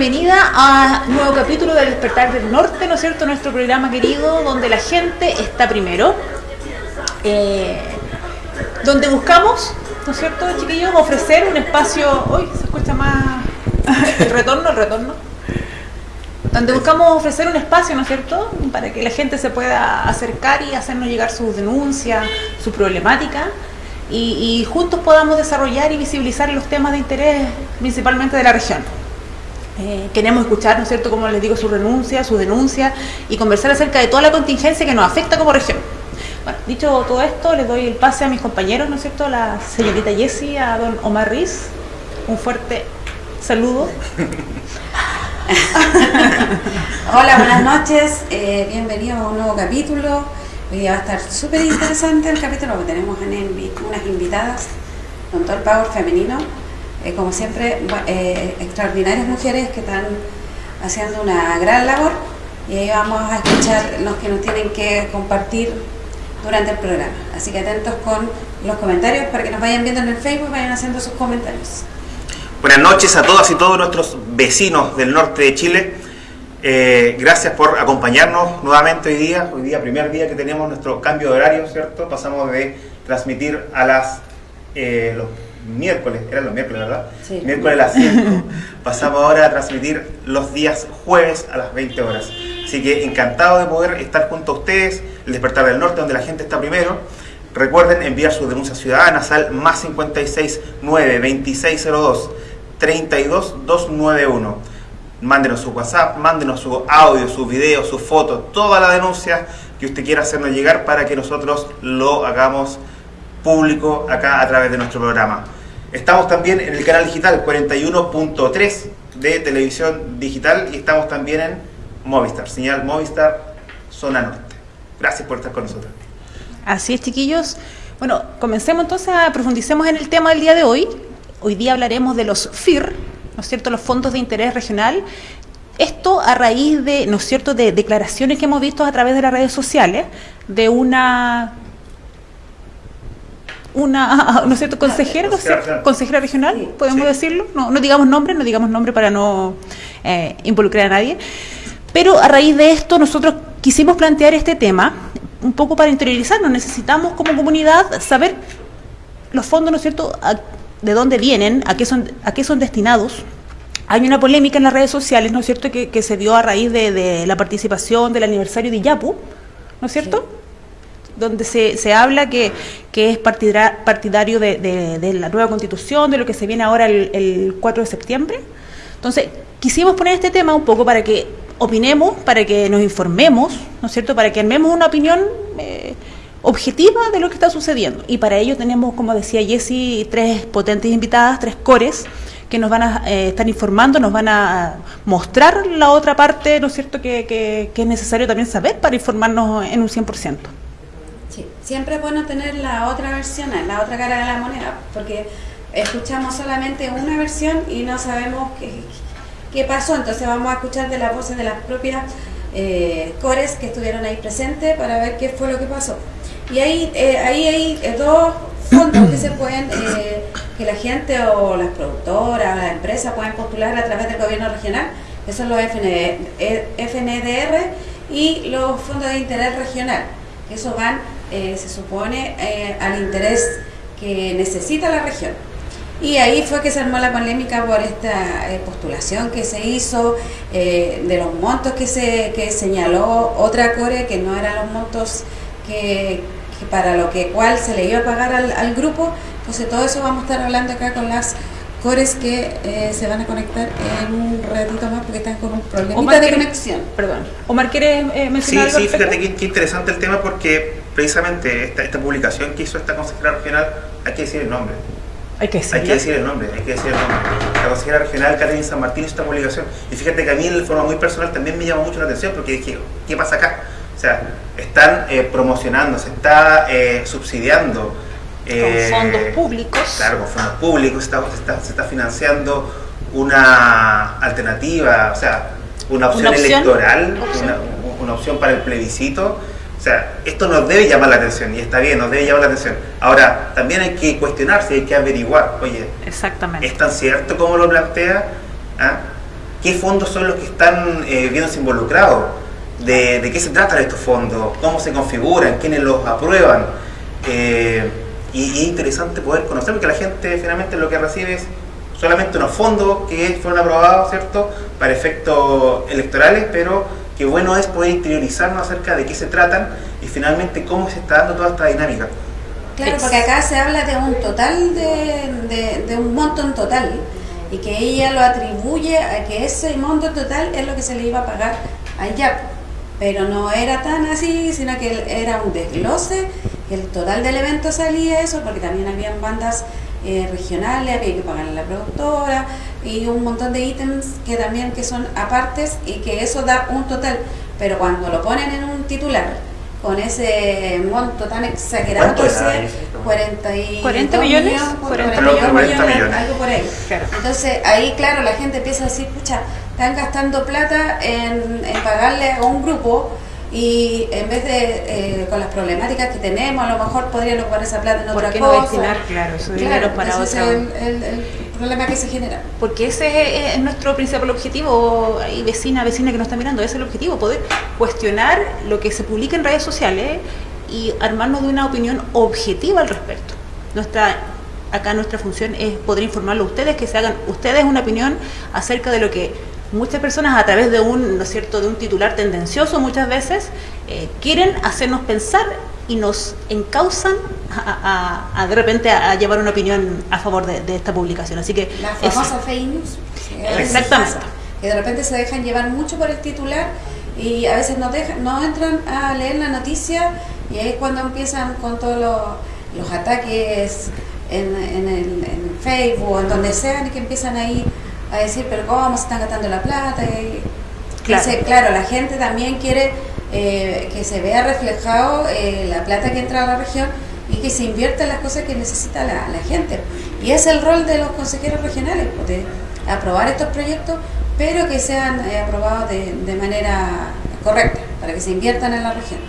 bienvenida a nuevo capítulo del Despertar del Norte, ¿no es cierto? Nuestro programa querido, donde la gente está primero. Eh, donde buscamos, ¿no es cierto, chiquillos? Ofrecer un espacio. Hoy se escucha más. el retorno, el retorno donde buscamos ofrecer un espacio, ¿no es cierto?, para que la gente se pueda acercar y hacernos llegar sus denuncias, su problemática, y juntos podamos desarrollar y visibilizar los temas de interés principalmente de la región. Eh, queremos escuchar, ¿no es cierto?, como les digo, su renuncia, su denuncia, y conversar acerca de toda la contingencia que nos afecta como región. Bueno, dicho todo esto, les doy el pase a mis compañeros, ¿no es cierto?, la señorita Jessie, a don Omar Riz, un fuerte saludo. Hola, buenas noches, eh, bienvenidos a un nuevo capítulo. Hoy día va a estar súper interesante el capítulo porque tenemos unas invitadas con todo el power femenino, eh, como siempre, eh, extraordinarias mujeres que están haciendo una gran labor y ahí vamos a escuchar los que nos tienen que compartir durante el programa. Así que atentos con los comentarios para que nos vayan viendo en el Facebook, vayan haciendo sus comentarios. Buenas noches a todas y todos nuestros vecinos del norte de Chile. Eh, gracias por acompañarnos nuevamente hoy día. Hoy día, primer día que tenemos nuestro cambio de horario, ¿cierto? Pasamos de transmitir a las eh, los miércoles, eran los miércoles, ¿verdad? Sí. Miércoles a las 5. Pasamos ahora a transmitir los días jueves a las 20 horas. Así que encantado de poder estar junto a ustedes, el despertar del norte, donde la gente está primero. Recuerden enviar sus denuncias ciudadanas al más 56 9 2602 32 291. Mándenos su WhatsApp, mándenos su audio, sus videos, sus fotos, toda la denuncia que usted quiera hacernos llegar para que nosotros lo hagamos público acá a través de nuestro programa. Estamos también en el canal digital 41.3 de televisión digital y estamos también en Movistar, señal Movistar Zona Norte. Gracias por estar con nosotros. Así es, chiquillos. Bueno, comencemos entonces a profundicemos en el tema del día de hoy. Hoy día hablaremos de los FIR, ¿no es cierto?, los fondos de interés regional. Esto a raíz de, ¿no es cierto?, de declaraciones que hemos visto a través de las redes sociales de una una, ¿no es cierto?, consejera, regional. consejera regional, Sí. podemos Sí. decirlo. No, no digamos nombre, no digamos nombre para no eh, involucrar a nadie. Pero a raíz de esto nosotros quisimos plantear este tema un poco para interiorizarnos. Necesitamos como comunidad saber los fondos, ¿no es cierto?, a- de dónde vienen, a qué son, a qué son destinados. Hay una polémica en las redes sociales, ¿no es cierto?, que, que se dio a raíz de, de la participación del aniversario de Iyapu, ¿no es cierto? Donde se, se habla que, que es partidra- partidario de, de- la nueva constitución, de lo que se viene ahora el, el 4 de septiembre. Entonces, quisimos poner este tema un poco para que opinemos, para que nos informemos, ¿no es cierto?, para que armemos una opinión eh, objetiva de lo que está sucediendo. Y para ello tenemos, como decía Jessie, tres potentes invitadas, tres cores, que nos van a eh, estar informando, nos van a mostrar la otra parte, ¿no es cierto?, que, que- que es necesario también saber para informarnos en un 100%. Siempre es bueno tener la otra versión, la otra cara de la moneda, porque escuchamos solamente una versión y no sabemos qué, qué pasó, entonces vamos a escuchar de las voces de las propias eh, cores que estuvieron ahí presentes para ver qué fue lo que pasó. Y ahí, eh, ahí hay eh, dos fondos que se pueden, eh, que la gente o las productoras, las empresas pueden postular a través del gobierno regional, que son los FND, FNDR y los fondos de interés regional. que Eso van, eh, se supone, eh, al interés que necesita la región. Y ahí fue que se armó la polémica por esta eh, postulación que se hizo, eh, de los montos que se que señaló otra core, que no eran los montos que, que para lo que cual se le iba a pagar al, al grupo. Entonces todo eso vamos a estar hablando acá con las cores que eh, se van a conectar en un ratito más porque están con un problemita Omar, de ¿quieres- conexión. Perdón. Omar, ¿quieres eh, Sí, mencionar algo sí, respecto? fíjate qué, qué interesante el tema porque precisamente esta, esta publicación que hizo esta consejera regional, hay que decir el nombre. Hay que Hay decirlo. que decir el nombre, hay que decir el nombre. La consejera regional Catherine San Martín hizo esta publicación. Y fíjate que a mí de forma muy personal también me llamó mucho la atención porque dije, ¿qué pasa acá? O sea, están eh, promocionando, se está eh, subsidiando. eh, Con fondos públicos. Claro, con fondos públicos, se está, se está- se está financiando una alternativa, o sea, una opción, Una opción, electoral, opción. Una, una opción para el plebiscito. O sea, esto nos debe llamar la atención y está bien, nos debe llamar la atención. Ahora, también hay que cuestionarse, hay que averiguar, oye, Exactamente. ¿Es tan cierto como lo plantea? ¿Ah? ¿Qué fondos son los que están eh, viéndose involucrados? ¿De, de qué se tratan estos fondos? ¿Cómo se configuran? ¿Quiénes los aprueban? Eh, y, y es interesante poder conocer, porque la gente finalmente lo que recibe es solamente unos fondos que fueron aprobados, ¿cierto?, para efectos electorales, pero que bueno es poder interiorizarnos acerca de qué se tratan y finalmente cómo se está dando toda esta dinámica. Claro, porque acá se habla de un total, de, de- de un monto en total, y que ella lo atribuye a que ese monto total es lo que se le iba a pagar allá. Pero no era tan así, sino que era un desglose, el total del evento salía eso, porque también habían bandas eh, regionales, había que pagarle a la productora, y un montón de ítems que también que son apartes y que eso da un total. Pero cuando lo ponen en un titular, con ese monto tan exagerado, ¿Cuánto era entonces, ese? 40, y 40 dos millones, 40 40 millones, millones. millones. algo por ahí. Claro. Entonces ahí, claro, la gente empieza a decir, pucha, están gastando plata en, en pagarle a un grupo y en vez de, eh, con las problemáticas que tenemos, a lo mejor podrían ocupar esa plata en ¿Por otra qué no cosa. destinar, claro, ese Claro, para ese otra? es el, el- el problema que se genera. Porque ese es, es nuestro principal objetivo, y vecina, vecina que nos está mirando, ese es el objetivo, poder cuestionar lo que se publica en redes sociales y armarnos de una opinión objetiva al respecto. Nuestra, acá nuestra función es poder informarlo a ustedes, que se hagan ustedes una opinión acerca de lo que muchas personas a través de un, ¿no es cierto?, de un titular tendencioso muchas veces eh, quieren hacernos pensar y nos encausan a, a- a, de repente a, a llevar una opinión a favor de, de esta publicación. Así que La famosa fake news. Exactamente. Que de repente se dejan llevar mucho por el titular y a veces no, dejan, no entran a leer la noticia y ahí es cuando empiezan con todos los, los ataques en, en el, en Facebook o en donde sean y que empiezan ahí a decir, pero ¿cómo se están gastando la plata? Y, Claro. Entonces, claro, la gente también quiere eh, que se vea reflejado eh, la plata que entra a la región y que se invierta en las cosas que necesita la, la gente. Y es el rol de los consejeros regionales, pues, de aprobar estos proyectos, pero que sean eh, aprobados de, de manera correcta, para que se inviertan en la región.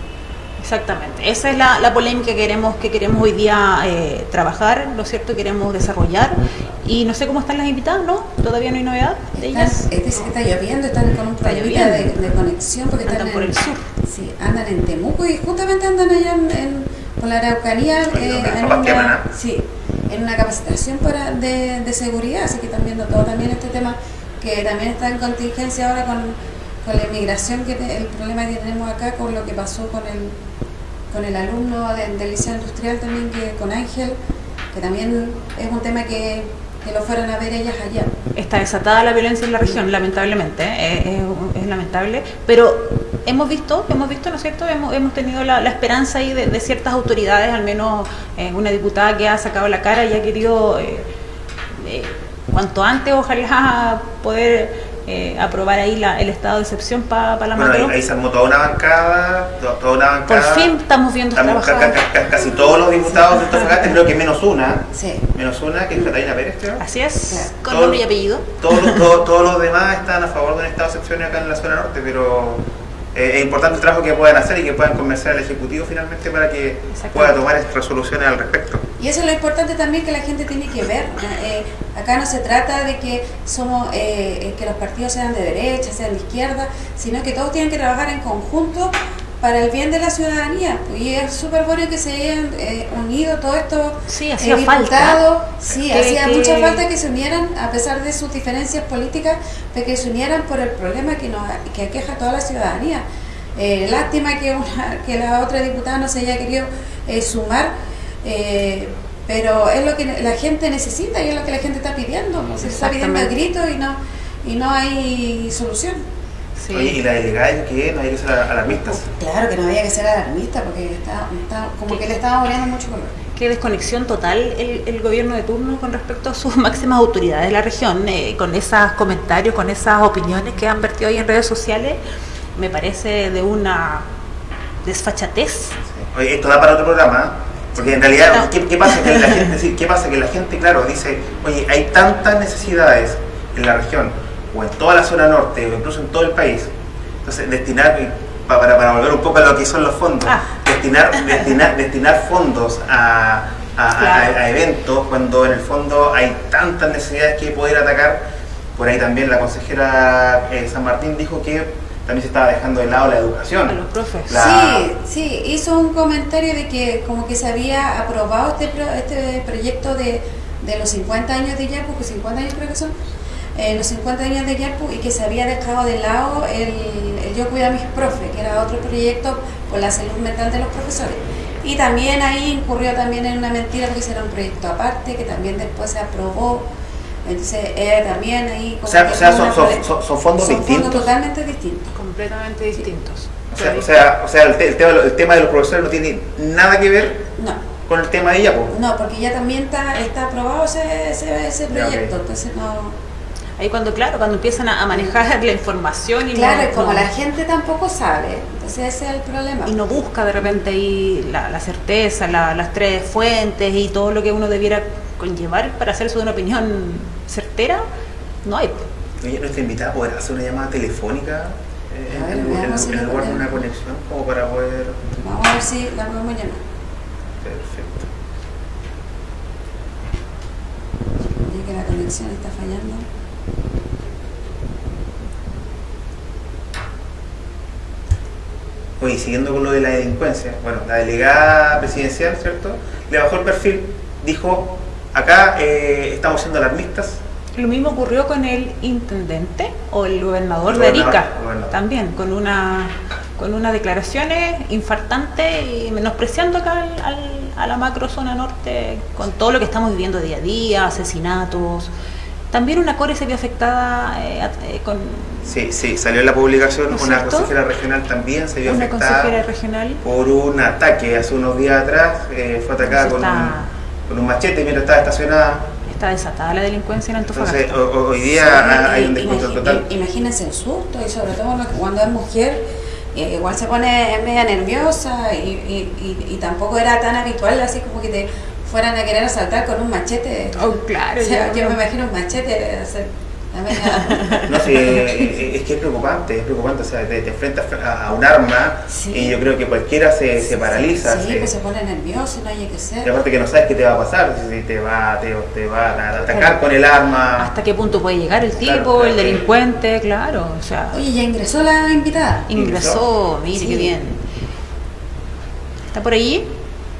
Exactamente, esa es la, la polémica que queremos, que queremos hoy día eh, trabajar, ¿no es cierto? Queremos desarrollar y no sé cómo están las invitadas, ¿no? Todavía no hay novedad de Están, ellas. dice que está lloviendo, están con un Está problemita de, conexión porque Andan están por en- el sur. Sí, andan en Temuco y justamente andan allá en, en- por la Araucanía eh, en, una, sí, en una capacitación para, de, de seguridad, así que están viendo todo también este tema que también está en contingencia ahora con, con la inmigración, que te- el problema que tenemos acá con lo que pasó con el, con el alumno de- del liceo industrial también, que con Ángel, que también es un tema que, que lo fueron a ver ellas allá. Está desatada la violencia en la región, lamentablemente, ¿eh? es, lamentable, pero hemos visto, hemos visto, ¿no es cierto? Hemos, hemos tenido la, esperanza ahí de, ciertas autoridades, al menos eh, una diputada que ha sacado la cara y ha querido, eh, cuanto antes, ojalá poder eh, aprobar ahí la- el estado de excepción para la Bueno, ahí, ahí se armó toda una bancada, to- toda una Por bancada. fin estamos viendo Estamos ca- trabajar. ca- ca- casi todos los diputados de Antofagasta, creo que menos una, Sí. menos una, que es Catalina Pérez, creo. Así es, con Todo- nombre y apellido. Todos los, todos, todos los demás están a favor de un estado de excepción acá en la zona norte, pero eh, es importante el trabajo que puedan hacer y que puedan convencer al Ejecutivo finalmente para que pueda tomar resoluciones al respecto. Y eso es lo importante también que la gente tiene que ver. Eh, acá no se trata de que somos eh, eh, que los partidos sean de derecha, sean de izquierda, sino que todos tienen que trabajar en conjunto para el bien de la ciudadanía. Y es súper bueno que se hayan eh, unido todos estos Sí, hacía falta. diputados. Sí, Que- hacía que- mucha falta que se unieran, a pesar de sus diferencias políticas, de que se unieran por el problema que, nos, que aqueja a toda la ciudadanía. Lástima que, una, que la otra diputada no se haya querido sumar, eh, pero es lo que la gente necesita y es lo que la gente está pidiendo. Se está pidiendo a gritos y no, y no hay solución. Sí. Oye, y la delegada que no hay que ser alarmistas. Claro que no había que ser alarmista porque está, está- como que le estaba poniendo mucho color. Qué desconexión total el, el gobierno de turno con respecto a sus máximas autoridades de la región, eh, con esos comentarios, con esas opiniones que han vertido ahí en redes sociales, me parece de una desfachatez. Oye, esto da para otro programa, ¿eh? Porque en realidad, ¿qué, qué pasa? Que la gente, decir, ¿qué pasa? Que la gente, claro, dice, oye, hay tantas necesidades en la región, o en toda la zona norte, o incluso en todo el país. Entonces, destinar, pa- para, para volver un poco a lo que son los fondos, Ah. destinar, destinar, destinar fondos a, a- a- Claro. a eventos, cuando en el fondo hay tantas necesidades que poder atacar. Por ahí también la consejera eh, San Martín dijo que también se estaba dejando de lado la educación. A los profes. La- Sí, sí, hizo un comentario de que como que se había aprobado este, pro- este proyecto de, de los 50 años de Yapu, que 50 años creo que son, eh, los 50 años de Yapu y que se había dejado de lado el, el Yo Cuido a mis profes, que era otro proyecto por la salud mental de los profesores. Y también ahí incurrió también en una mentira porque era un proyecto aparte, que también después se aprobó. Entonces, eh, también ahí... O como sea, que o sea son, son- son- son fondos son distintos. fondos totalmente distintos. Completamente distintos. O sea, o sea, o sea, el, te- el tema, el tema de los profesores no tiene nada que ver No. con el tema de ella, pues. No, porque ya también está, está aprobado ese, ese, ese Ya, proyecto, ok. entonces no... Ahí cuando, claro, cuando empiezan a, a manejar la información y Claro, no, como no- la gente tampoco sabe, entonces ese es el problema. y no busca de repente ahí la, la certeza, la- las tres fuentes y todo lo que uno debiera conllevar para hacerse una opinión certera, no hay. Oye, nuestra invitada podrá hacer una llamada telefónica eh, ver, en, en- veamos si en la lugar de podemos. una conexión, como para poder. Vamos a ver si la podemos llamar. Perfecto. Ya que la conexión está fallando. Oye, siguiendo con lo de la delincuencia, bueno, la delegada presidencial, ¿cierto? Le bajó el perfil, dijo, acá eh, estamos siendo alarmistas, Lo mismo ocurrió con el intendente o el gobernador El de Arica, gobernador. también, con una con unas declaraciones infartantes y menospreciando acá al- al- a la macro zona norte con todo lo que estamos viviendo día a día, asesinatos. También una core se vio afectada eh, eh, con Sí, sí, salió en la publicación, ¿No una cierto? consejera regional también se vio una afectada consejera regional. por un ataque hace unos días atrás, eh, fue atacada con un, con un machete mientras estaba estacionada. Está desatada la delincuencia en Antofagasta. ho- ho- hoy día Sí, hay un descontrol total. Imagínense el susto y sobre todo cuando- es mujer, igual se pone media nerviosa y, y- y- y tampoco era tan habitual así como que te fueran a querer asaltar con un machete. Oh, claro, O sea, yo no. me imagino un machete hacer No, sí, eh, es que es preocupante, es preocupante, o sea, te, te enfrentas a un arma Sí. y yo creo que cualquiera se, se paraliza. Sí, se- pues se pone nervioso, no hay que y ser. aparte que no sabes qué te va a pasar, si te va, te, te va a atacar con el arma. ¿Hasta qué punto puede llegar el tipo, Claro, claro, el delincuente? Claro, o sea, Oye, ya ingresó la invitada. ingresó, mire Sí. qué bien. ¿Está por allí?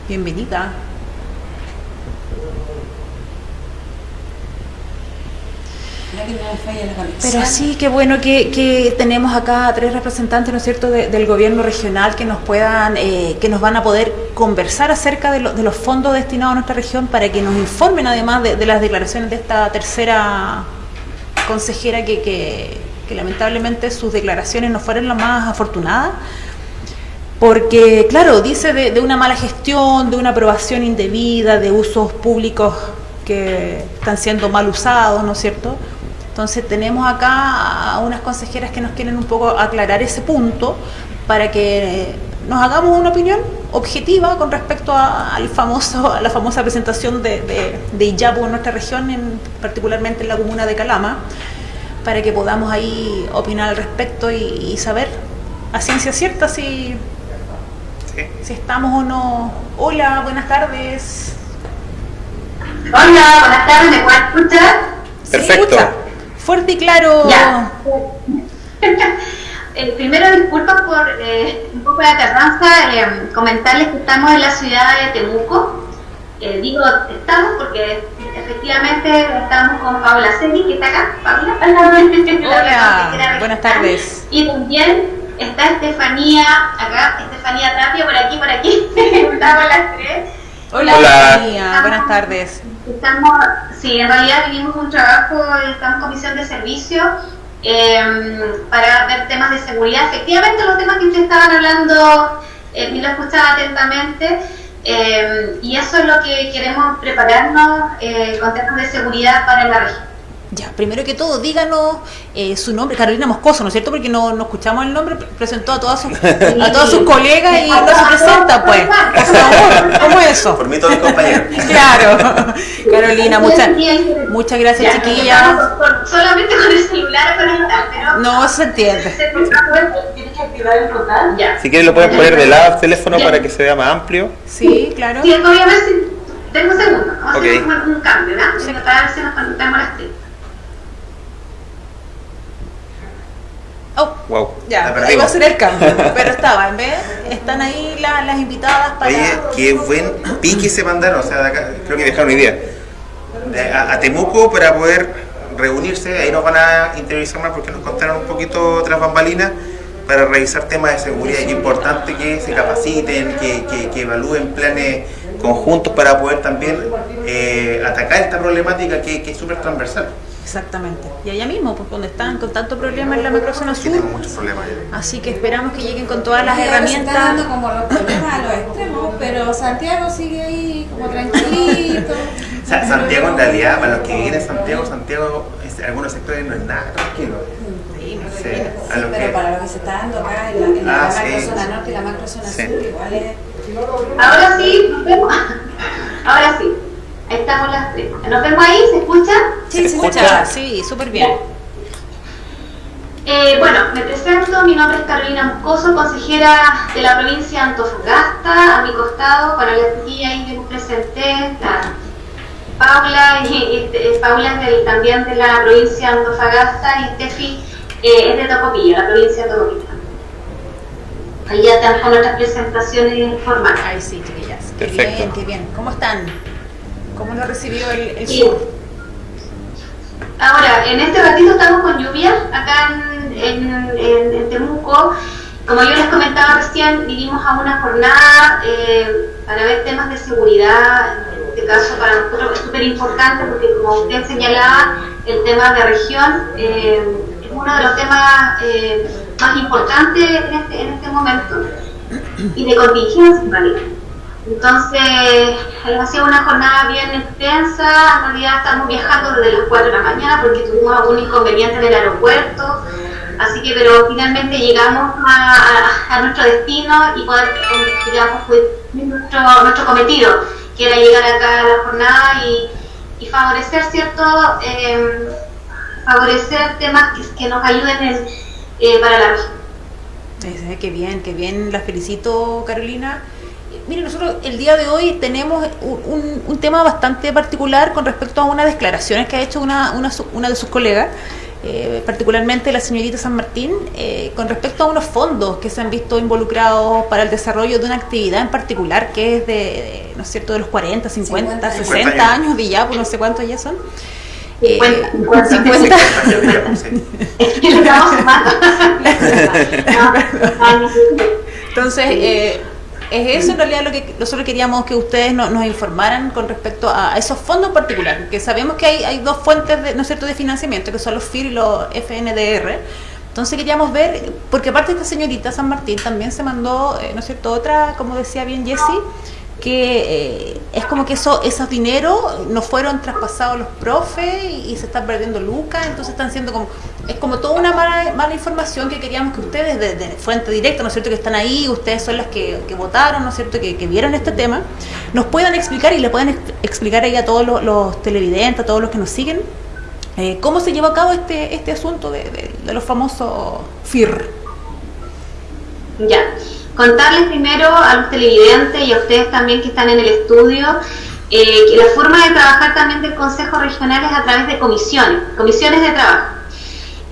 Bienvenida. Pero sí, qué bueno que, tenemos acá tres representantes, ¿no es cierto?, de- del gobierno regional que nos puedan, eh, que nos van a poder conversar acerca de, lo- de los fondos destinados a nuestra región para que nos informen además de, las declaraciones de esta tercera consejera que, lamentablemente sus declaraciones no fueron las más afortunadas. Porque, claro, dice de una mala gestión, de una aprobación indebida, de usos públicos que están siendo mal usados, ¿no es cierto? Entonces tenemos acá a unas consejeras que nos quieren un poco aclarar ese punto para que nos hagamos una opinión objetiva con respecto a, al famoso, a la famosa presentación de, de, de Iyapu en nuestra región, en, particularmente en la comuna de Calama, para que podamos ahí opinar al respecto y, y saber a ciencia cierta si, Sí. si estamos o no. Hola, buenas tardes. Hola, buenas tardes, ¿me pueden escuchar? ¿Se Perfecto. escucha? Fuerte y claro. Ya. Eh, primero, disculpas por eh, un poco de tardanza, eh, comentarles que estamos en la ciudad de Temuco. Eh, digo estamos porque efectivamente estamos con Paula Segui, que está acá. Paula. Hola, buenas tardes. Y también está Estefanía, acá, Estefanía Tapia, por aquí, por aquí. estamos las tres. Hola, Hola. Estefanía, buenas tardes. Estamos, sí, en realidad vivimos un trabajo, estamos en comisión de servicio eh, para ver temas de seguridad. Efectivamente, los temas que ustedes estaban hablando, eh, lo escuchaba atentamente, eh, y eso es lo que queremos prepararnos eh, con temas de seguridad para la región. Ya, primero que todo, díganos eh, su nombre, Carolina Moscoso, ¿no es cierto? Porque no, no escuchamos el nombre, presentó a todas sus, a todos sus colegas y no se presenta, pues. Por favor, ¿cómo es eso? Por mí todos mis compañeros. Claro. Carolina, muchas, muchas gracias, chiquillas. Solamente con el celular conectar, pero... No se entiende. Tienes que activar el portal. Ya. Si quieren lo pueden poner de lado el teléfono para que se vea más amplio. Sí, claro. Sí, voy a ver si... Tengo un segundo. Vamos Ok. a hacer un, un cambio, ¿verdad? Para ver si nos conectamos las tres. Oh, Wow. ya, va a ser el cambio. Pero estaba, en vez, están ahí la- las invitadas para. Oye, qué buen pique se mandaron, o sea, de acá, creo que dejaron idea. De- a, a Temuco para poder reunirse, ahí nos van a interiorizar más porque nos contaron un poquito tras bambalinas para revisar temas de seguridad y es importante que se capaciten, que, que- que evalúen planes conjuntos para poder también eh, atacar esta problemática que, que es súper transversal. Exactamente. Y allá mismo, pues donde están con tanto problema en la macrozona sur. Muchos problemas. Así que esperamos que lleguen con todas las Y ahora se está dando herramientas. como los problemas a los extremos, pero Santiago sigue ahí como tranquilito. O sea, Santiago en realidad, para los que viven en Santiago, Santiago en algunos sectores no es nada tranquilo. Sí, Sí, lo pero que- para lo que se está dando acá en la, en la Ah, sí. macrozona norte y la macrozona Sí. sur, igual es. Ahora sí, nos vemos. Ahora sí. Ahí estamos las tres. ¿Nos vemos ahí? ¿Se escucha? Sí, se escucha. Sí, súper bien. Eh, bueno, me presento, mi nombre es Carolina Moscoso, consejera de la provincia de Antofagasta, a mi costado, para la chiquilla ahí que me presenté, la Paula, y, y, eh, Paula es del- también de la provincia de Antofagasta y Steffi eh, es de Tocopilla, la provincia de Tocopilla. Ahí ya están con otras presentaciones formales. Ay, sí, chiquillas. Qué Perfecto. bien, qué bien. ¿Cómo están? ¿Cómo lo recibió el, el Sí. sur? Ahora, en este ratito estamos con lluvia acá en, en- en- en Temuco. Como yo les comentaba recién, vinimos a una jornada eh, para ver temas de seguridad. En este caso, para nosotros es súper importante porque, como usted señalaba, el tema de región eh, es uno de los temas eh, más importantes en este, en este momento y de contingencia en realidad. Entonces, ha sido una jornada bien extensa. En realidad, estamos viajando desde las 4 de la mañana porque tuvimos algún inconveniente en el aeropuerto. Así que, pero finalmente llegamos a, nuestro destino y poder, eh, digamos, nuestro, nuestro cometido, que era llegar acá a la jornada y, y favorecer, ¿cierto? Eh, favorecer temas que, nos ayuden en, eh, para la región. Eh, Qué bien, qué bien. La felicito, Carolina. Eh, Mire, nosotros el día de hoy tenemos un, un- tema bastante particular con respecto a unas declaraciones que ha hecho una, una, de sus colegas, eh, particularmente la señorita San Martín, eh, con respecto a unos fondos que se han visto involucrados para el desarrollo de una actividad en particular que es de, de, ¿no es cierto?, de los 40, 50, 50 años. 60 años de ya, pues no sé cuántos ya son. Eh, 50, 50. Sí. Le estamos sumando. No, Entonces, eh, es eso en realidad lo que nosotros queríamos que ustedes no- nos informaran con respecto a, esos fondos en particular, porque sabemos que hay, hay dos fuentes de, ¿no cierto? de financiamiento, que son los FIR y los FNDR. Entonces queríamos ver, porque aparte esta señorita San Martín también se mandó, eh, ¿no es cierto?, otra, como decía bien Jessie, que eh, es como que eso, esos dineros no fueron traspasados los profes y, se están perdiendo lucas, entonces están siendo como, es como toda una mala, mala información que queríamos que ustedes, de, de fuente directa, ¿no es cierto?, que están ahí, ustedes son las que, votaron, ¿no es cierto?, que, vieron este tema, nos puedan explicar y le pueden ex- explicar ahí a todos los, los televidentes, a todos los que nos siguen, eh, cómo se lleva a cabo este, este asunto de, de- de los famosos FIR. Ya, contarles primero a los televidentes y a ustedes también que están en el estudio eh, que la forma de trabajar también del Consejo Regional es a través de comisiones, comisiones de trabajo.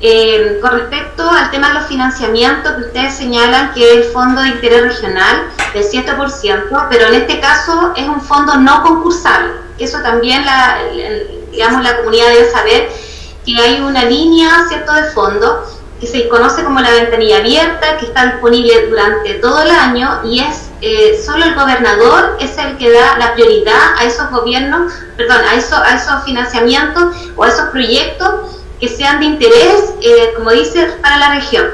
Eh, con respecto al tema de los financiamientos que ustedes señalan que es el Fondo de Interés Regional del 7%, pero en este caso es un fondo no concursable. Eso también la, digamos, la comunidad debe saber que hay una línea cierto de fondo que se conoce como la ventanilla abierta, que está disponible durante todo el año y es eh, solo el gobernador es el que da la prioridad a esos gobiernos, perdón, a, eso, a esos financiamientos o a esos proyectos que sean de interés, eh, como dice, para la región.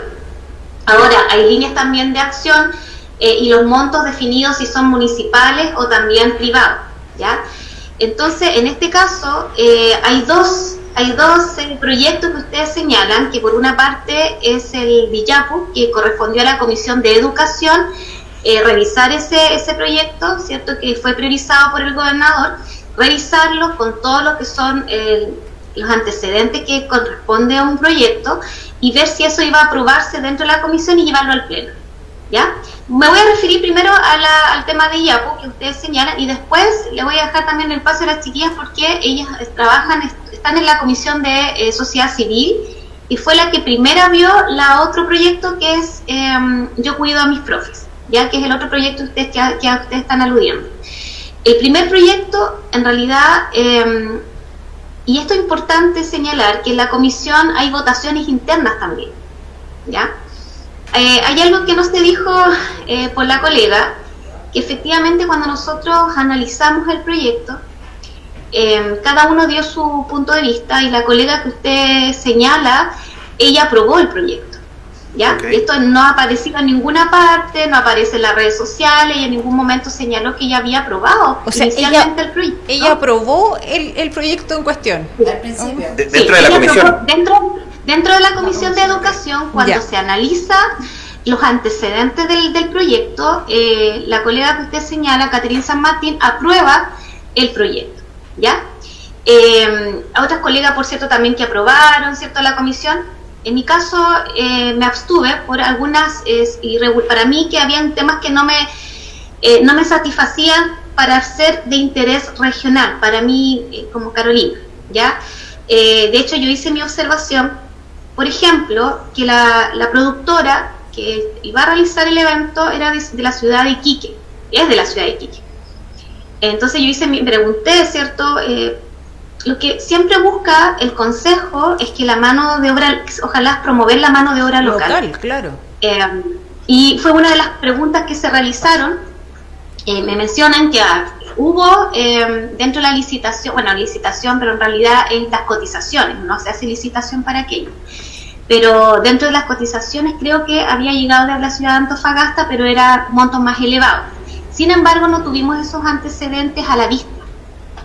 Ahora, hay líneas también de acción eh, y los montos definidos si son municipales o también privados, ¿ya? Entonces, en este caso, hay dos hay dos eh, proyectos que ustedes señalan, que por una parte es el Villapu, que correspondió a la Comisión de Educación, eh, revisar ese, ese proyecto, ¿cierto? Que fue priorizado por el gobernador, revisarlo con todo lo que son eh, los antecedentes que corresponde a un proyecto y ver si eso iba a aprobarse dentro de la comisión y llevarlo al pleno. Me voy a referir primero al tema de IAPU que ustedes señalan y después le voy a dejar también el paso a las chiquillas porque ellas trabajan, están en la comisión de eh, sociedad civil y fue la que primero vio la otro proyecto que es em, Yo cuido a mis profes, ya que es el otro proyecto ustedes, que, que ustedes están aludiendo. El primer proyecto, en realidad, em, y esto es importante señalar, que en la comisión hay votaciones internas también, ¿ya? Eh, hay algo que no se dijo eh, por la colega, que efectivamente cuando nosotros analizamos el proyecto, em, cada uno dio su punto de vista y la colega que usted señala, ella aprobó el proyecto. ¿ya? Esto no ha aparecido en ninguna parte, no aparece en las redes sociales y en ningún momento señaló que ella había aprobado o sea, ella, el proyecto. Ella aprobó el, proyecto en cuestión. Al principio. dentro de la comisión. dentro, de la comisión de educación, cuando se analiza los antecedentes del, del proyecto, eh, la colega que usted señala, Caterina San Martín, aprueba el proyecto, ¿ya? Eh, a otras colegas, por cierto, también que aprobaron, ¿cierto?, la comisión. En mi caso, eh, me abstuve por algunas, y para mí que habían temas que no me, no me satisfacían para ser de interés regional, para mí como Carolina, ¿ya? de hecho, yo hice mi observación, por ejemplo, que la, la productora que iba a realizar el evento era de, la ciudad de Iquique, es de la ciudad de Iquique. Entonces yo hice, me pregunté, ¿cierto? Eh, lo que siempre busca el consejo es que la mano de obra, ojalá promover la mano de obra local. Local, claro. Eh, y fue una de las preguntas que se realizaron. Eh, me mencionan que ah, hubo dentro de la licitación, bueno, licitación, pero en realidad es las cotizaciones, no se hace licitación para aquello pero dentro de las cotizaciones creo que había llegado de la ciudad de Antofagasta, pero era montos más elevados. Sin embargo, no tuvimos esos antecedentes a la vista,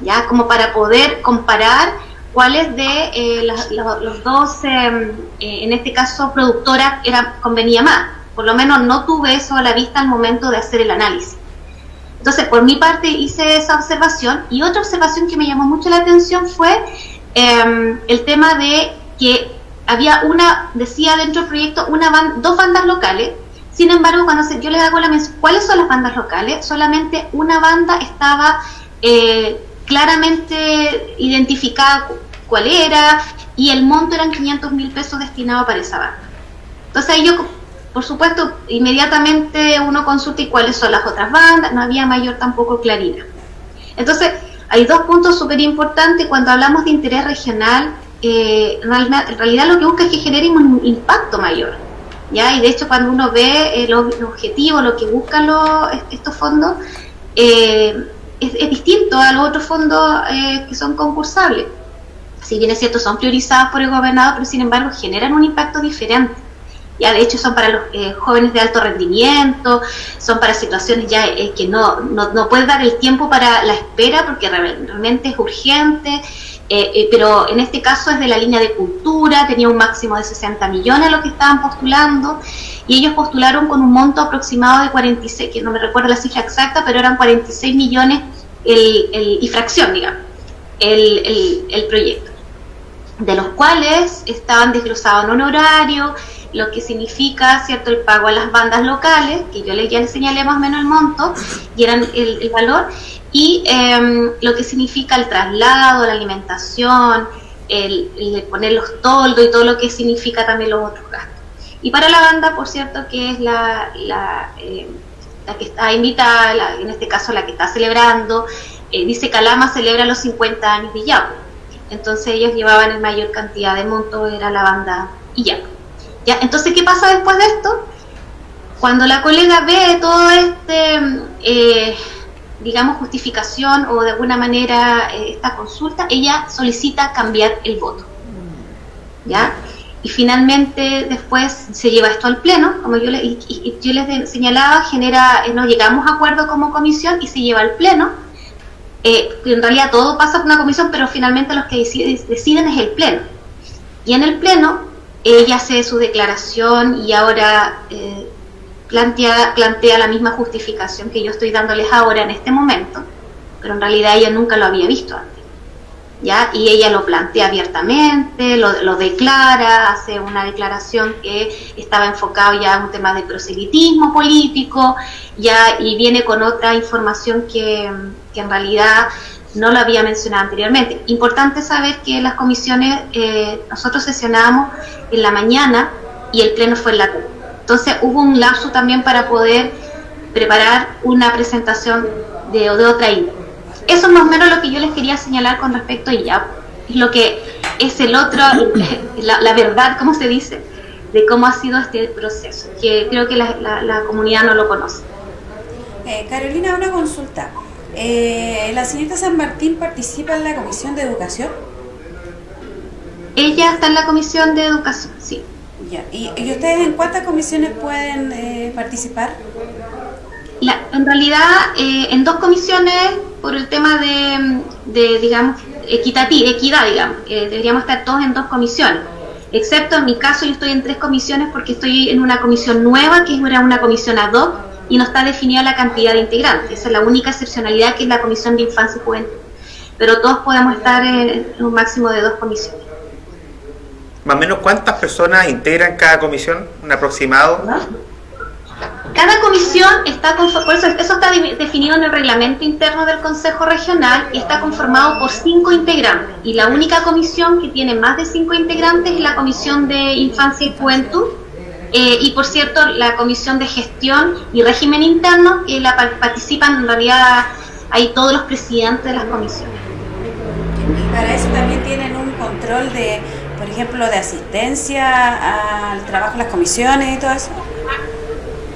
ya como para poder comparar cuáles de eh, los, dos, em, eh, en este caso productora, era, convenía más. Por lo menos no tuve eso a la vista al momento de hacer el análisis. Entonces, por mi parte hice esa observación y otra observación que me llamó mucho la atención fue em, el tema de que había una, decía dentro del proyecto, una dos bandas locales. Sin embargo, cuando yo les hago la mención, ¿cuáles son las bandas locales? Solamente una banda estaba eh, claramente identificada cuál era y el monto eran 500 mil pesos destinados para esa banda. Entonces ahí yo, por supuesto, inmediatamente uno consulta y cuáles son las otras bandas, no había mayor tampoco claridad. Entonces, hay dos puntos súper importantes cuando hablamos de interés regional eh, en, realidad, lo que busca es que genere un impacto mayor. ¿ya? Y de hecho cuando uno ve el, objetivo, lo que buscan los, estos fondos, eh, es, distinto a los otros fondos eh, que son concursables. Si bien es cierto, son priorizados por el gobernador, pero sin embargo generan un impacto diferente. Ya, de hecho son para los jóvenes de alto rendimiento, son para situaciones ya que no, no, no puedes dar el tiempo para la espera porque realmente es urgente, eh, eh, pero en este caso es de la línea de cultura, tenía un máximo de 60 millones lo que estaban postulando, y ellos postularon con un monto aproximado de 46, que no me recuerdo la cifra exacta, pero eran 46 millones el, y fracción, digamos, el, el, proyecto, de los cuales estaban desglosados en honorario, lo que significa cierto el pago a las bandas locales, que yo les, ya les señalé más o menos el monto, y eran el, el valor, y em, lo que significa el traslado, la alimentación, el, poner los toldos y todo lo que significa también los otros gastos. Y para la banda, por cierto, que es la, la, em, la que está invitada, en este caso la que está celebrando, eh, dice Calama celebra los 50 años de Yapo. Entonces ellos llevaban en mayor cantidad de monto, era la banda y Entonces, ¿qué pasa después de esto? Cuando la colega ve todo este... Eh, digamos, justificación o de alguna manera eh, esta consulta, ella solicita cambiar el voto. ¿Ya? Y finalmente después se lleva esto al pleno, como yo, le, yo les señalaba, genera, eh, nos llegamos a acuerdo como comisión y se lleva al pleno. en realidad todo pasa por una comisión, pero finalmente los que deciden es el Pleno. Y en el Pleno ella hace su declaración y ahora eh, plantea, plantea la misma justificación que yo estoy dándoles ahora en este momento, pero en realidad ella nunca lo había visto antes. ¿Ya? Y ella lo plantea abiertamente, lo, lo, declara, hace una declaración que estaba enfocado ya en un tema de proselitismo político, ya, y viene con otra información que, que en realidad no lo había mencionado anteriormente. Importante saber que las comisiones, eh, nosotros sesionábamos en la mañana y el pleno fue en la tarde. Entonces hubo un lapso también para poder preparar una presentación de, de otra índole. Eso es más o menos lo que yo les quería señalar con respecto a ella. Es lo que es el otro, la, verdad, ¿cómo se dice? De cómo ha sido este proceso, que creo que la, la, la comunidad no lo conoce. Eh, Carolina, una consulta. Eh, ¿La señorita San Martín participa en la Comisión de Educación? Ella está en la Comisión de Educación, sí. Ya. ¿Y, y ustedes en cuántas comisiones pueden eh, participar? La, en realidad, eh, en dos comisiones, por el tema de, de digamos, equitati, equidad, digamos, eh, deberíamos estar todos en dos comisiones. Excepto en mi caso, yo estoy en tres comisiones porque estoy en una comisión nueva, que era una comisión ad hoc, y no está definida la cantidad de integrantes. Esa es la única excepcionalidad que es la Comisión de Infancia y Juventud. Pero todos podemos estar en un máximo de dos comisiones. ¿Más o menos cuántas personas integran cada comisión? ¿Un aproximado? ¿No? Cada comisión está por eso, eso está definido en el reglamento interno del Consejo Regional y está conformado por cinco integrantes. Y la única comisión que tiene más de cinco integrantes es la Comisión de Infancia y Juventud, eh, y por cierto, la Comisión de Gestión y Régimen Interno, que la participan en realidad ahí todos los presidentes de las comisiones. Y para eso también tienen un control de, por ejemplo, de asistencia al trabajo de las comisiones y todo eso.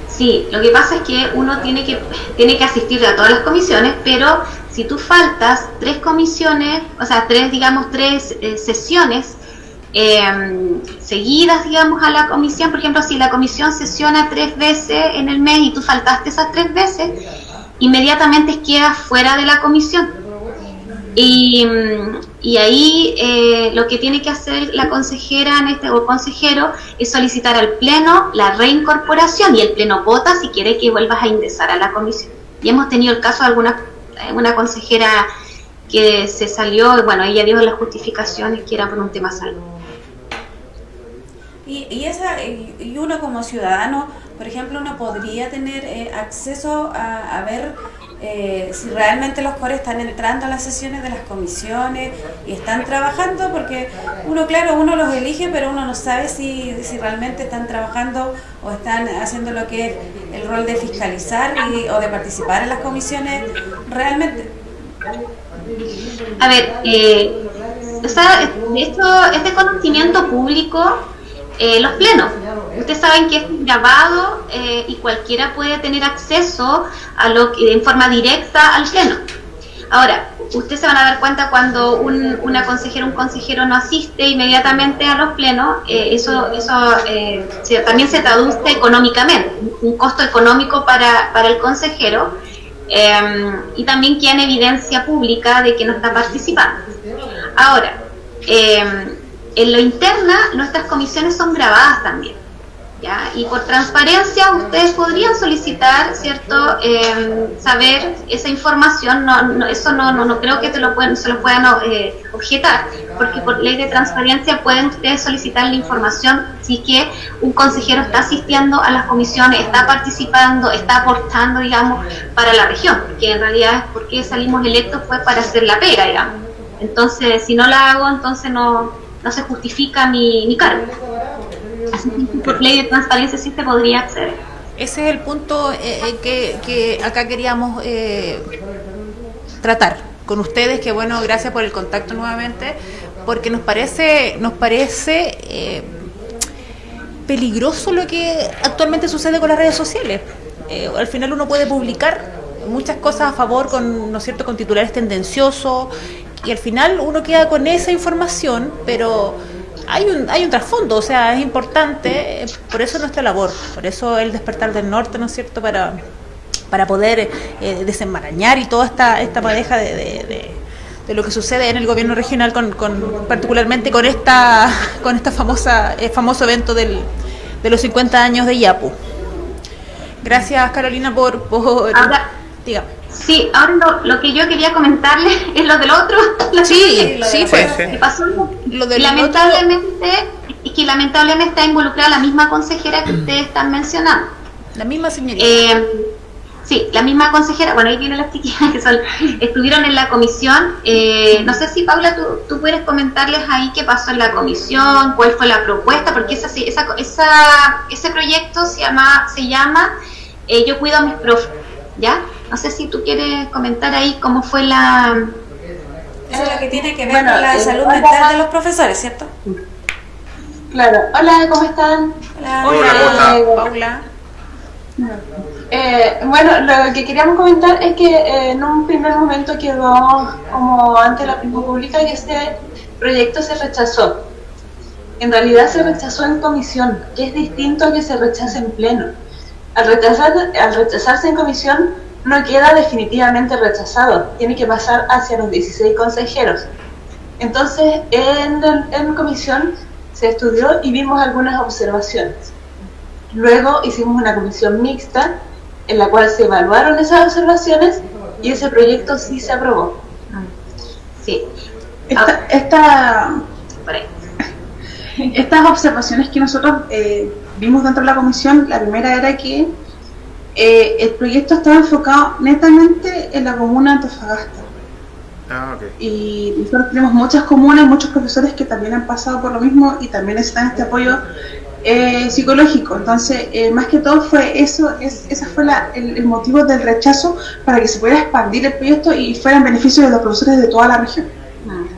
Sí, lo que pasa es que uno tiene que, tiene que asistir a todas las comisiones, pero si tú faltas tres comisiones, o sea, tres, digamos, tres eh, sesiones, eh, seguidas, digamos, a la comisión. Por ejemplo, si la comisión sesiona tres veces en el mes y tú faltaste esas tres veces, inmediatamente quedas fuera de la comisión. Y, y ahí eh, lo que tiene que hacer la consejera en este, o consejero es solicitar al pleno la reincorporación y el pleno vota si quiere que vuelvas a ingresar a la comisión. Y hemos tenido el caso de alguna una consejera que se salió, bueno, ella dio las justificaciones que era por un tema salud. Y, y, esa, y uno como ciudadano, por ejemplo, uno podría tener eh, acceso a, a ver eh, si realmente los cores están entrando a las sesiones de las comisiones y están trabajando, porque uno, claro, uno los elige, pero uno no sabe si, si realmente están trabajando o están haciendo lo que es el rol de fiscalizar y, o de participar en las comisiones realmente. A ver, eh, o sea, esto, este conocimiento público eh, los plenos. Ustedes saben que es grabado eh, y cualquiera puede tener acceso a lo que, en forma directa al pleno. Ahora, ustedes se van a dar cuenta cuando un, una consejera un consejero no asiste inmediatamente a los plenos, eh, eso, eso eh, se, también se traduce económicamente, un costo económico para, para el consejero eh, y también queda en evidencia pública de que no está participando. Ahora, en lo interna, nuestras comisiones son grabadas también. ¿ya? Y por transparencia, ustedes podrían solicitar, ¿cierto?, eh, saber esa información. No, no, eso no, no, no creo que te lo pueden, se lo puedan eh, objetar, porque por ley de transparencia pueden ustedes solicitar la información si que un consejero está asistiendo a las comisiones, está participando, está aportando, digamos, para la región, que en realidad es porque salimos electos fue para hacer la pega, digamos. Entonces, si no la hago, entonces no no se justifica mi, mi cargo. Por ley de transparencia sí se podría acceder. Ese es el punto eh, que, que, acá queríamos eh, tratar con ustedes, que bueno, gracias por el contacto nuevamente, porque nos parece, nos parece eh, peligroso lo que actualmente sucede con las redes sociales. Eh, al final uno puede publicar muchas cosas a favor con, ¿no es cierto?, con titulares tendenciosos y al final uno queda con esa información, pero hay un, hay un trasfondo, o sea, es importante, por eso nuestra labor, por eso el despertar del norte, ¿no es cierto?, para, para poder eh, desenmarañar y toda esta, esta madeja de, de, lo que sucede en el gobierno regional, con, con particularmente con esta, con esta famosa, eh, famoso evento del, de los 50 años de Yapu. Gracias Carolina por... por dígame. Sí, ahora lo, lo, que yo quería comentarle es lo del otro. Sí, sí, fue. Que pasó, lo del lamentablemente, otro... que lamentablemente está involucrada la misma consejera que ustedes están mencionando. La misma señorita. Eh, sí, la misma consejera, bueno, ahí vienen las chiquillas que son, estuvieron en la comisión. Eh, no sé si, Paula, tú, tú, puedes comentarles ahí qué pasó en la comisión, cuál fue la propuesta, porque esa, esa, esa ese proyecto se llama, se llama eh, Yo cuido a mis profes, ¿ya? No sé si tú quieres comentar ahí cómo fue la... Eso es lo que tiene que ver bueno, con la eh, salud mental de los profesores, ¿cierto? Claro. Hola, ¿cómo están? Hola, Hola ¿cómo Paula. Eh, bueno, lo que queríamos comentar es que eh, en un primer momento quedó como ante la opinión pública que este proyecto se rechazó. En realidad se rechazó en comisión, que es distinto a que se rechace en pleno. Al, rechazar, al rechazarse en comisión no queda definitivamente rechazado, tiene que pasar hacia los 16 consejeros. Entonces, en, en comisión se estudió y vimos algunas observaciones. Luego hicimos una comisión mixta en la cual se evaluaron esas observaciones y ese proyecto sí se aprobó. Sí. Esta, esta, estas observaciones que nosotros eh, vimos dentro de la comisión, la primera era que eh, el proyecto estaba enfocado netamente en la comuna de Antofagasta. Ah, okay. Y nosotros tenemos muchas comunas, muchos profesores que también han pasado por lo mismo y también necesitan este apoyo eh, psicológico. Entonces, eh, más que todo fue eso, es, ese fue la, el, el, motivo del rechazo para que se pudiera expandir el proyecto y fuera en beneficio de los profesores de toda la región.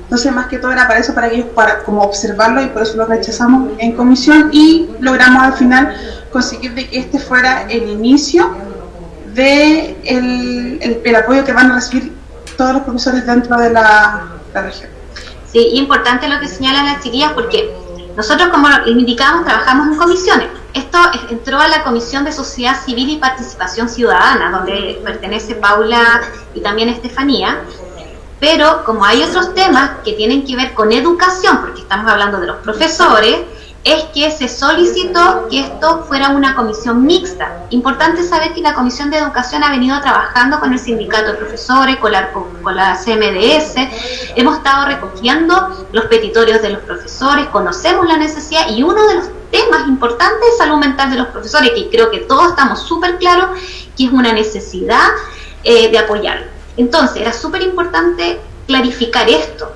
Entonces, más que todo era para eso, para ellos, para como observarlo y por eso lo rechazamos en comisión y logramos al final conseguir que este fuera el inicio de el, el apoyo que van a recibir todos los profesores dentro de la, la región. Sí, importante lo que señalan las chiquillas porque nosotros, como indicamos, trabajamos en comisiones. Esto entró a la Comisión de Sociedad Civil y Participación Ciudadana, donde pertenece Paula y también Estefanía. Pero como hay otros temas que tienen que ver con educación, porque estamos hablando de los profesores, es que se solicitó que esto fuera una comisión mixta. Importante saber que la Comisión de Educación ha venido trabajando con el sindicato de profesores, con la, con CMDS, hemos estado recogiendo los petitorios de los profesores, conocemos la necesidad y uno de los temas importantes es salud mental de los profesores, que creo que todos estamos súper claros que es una necesidad eh, de apoyarlo. Entonces, era súper importante clarificar esto,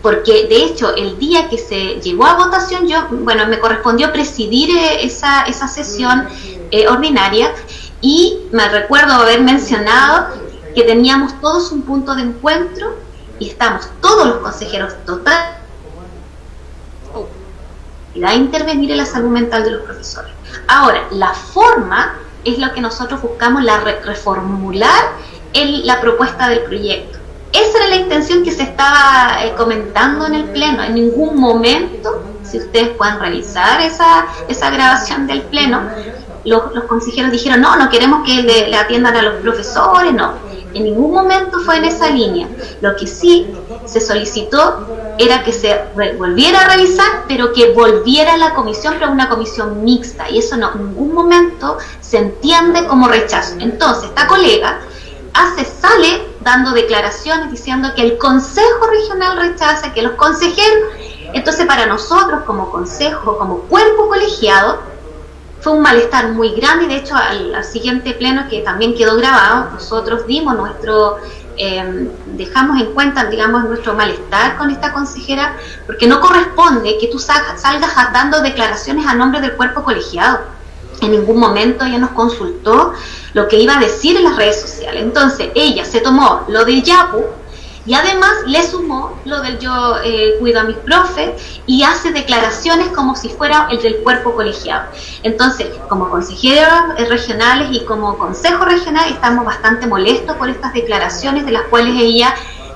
porque de hecho el día que se llevó a votación yo, bueno, me correspondió presidir eh, esa, esa sesión eh, ordinaria y me recuerdo haber mencionado que teníamos todos un punto de encuentro y estamos todos los consejeros total a intervenir en la salud mental de los profesores. Ahora, la forma es lo que nosotros buscamos, la re reformular la propuesta del proyecto esa era la intención que se estaba eh, comentando en el Pleno. En ningún momento, si ustedes pueden revisar esa, esa grabación del Pleno, los, los consejeros dijeron, no, no queremos que le, le, atiendan a los profesores, no. En ningún momento fue en esa línea. Lo que sí se solicitó era que se volviera a revisar, pero que volviera a la comisión, pero una comisión mixta. Y eso no, en ningún momento se entiende como rechazo. Entonces, esta colega hace, sale dando declaraciones diciendo que el Consejo Regional rechaza, que los consejeros, entonces para nosotros como consejo, como cuerpo colegiado, fue un malestar muy grande de hecho al, siguiente pleno que también quedó grabado, nosotros dimos nuestro, eh, dejamos en cuenta, digamos, nuestro malestar con esta consejera, porque no corresponde que tú salgas, salgas dando declaraciones a nombre del cuerpo colegiado en ningún momento ella nos consultó lo que iba a decir en las redes sociales. Entonces ella se tomó lo del Yapu y además le sumó lo del yo eh, cuido a mis profes y hace declaraciones como si fuera el del cuerpo colegiado. Entonces, como consejeros eh, regionales y como consejo regional estamos bastante molestos por estas declaraciones de las cuales ella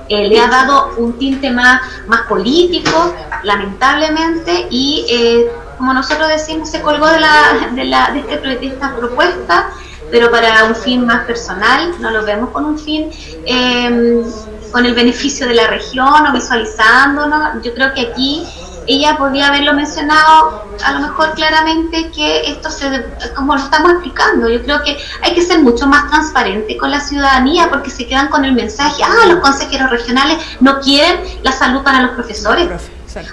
eh, le ha dado un tinte más, más político, lamentablemente, y eh, como nosotros decimos, se colgó de, la, de, la, de, este, de esta propuesta pero para un fin más personal, no lo vemos con un fin eh, con el beneficio de la región o visualizándonos. Yo creo que aquí ella podría haberlo mencionado a lo mejor claramente que esto se, como lo estamos explicando, yo creo que hay que ser mucho más transparente con la ciudadanía porque se quedan con el mensaje, ah, los consejeros regionales no quieren la salud para los profesores.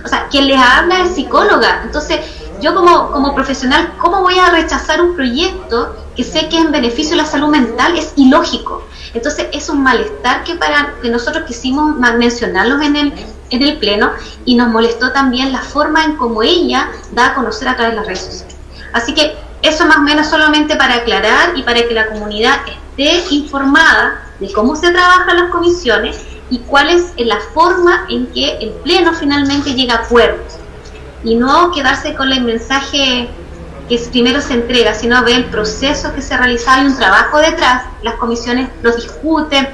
O sea, quien les habla es psicóloga. Entonces, yo como, como profesional, ¿cómo voy a rechazar un proyecto que sé que es en beneficio de la salud mental? Es ilógico. Entonces, es un malestar que para que nosotros quisimos mencionarlos en el, en el Pleno y nos molestó también la forma en cómo ella da a conocer a través de las redes sociales. Así que eso más o menos solamente para aclarar y para que la comunidad esté informada de cómo se trabajan las comisiones y cuál es la forma en que el Pleno finalmente llega a acuerdos. Y no quedarse con el mensaje que primero se entrega, sino ver el proceso que se ha realizado y un trabajo detrás. Las comisiones lo discuten,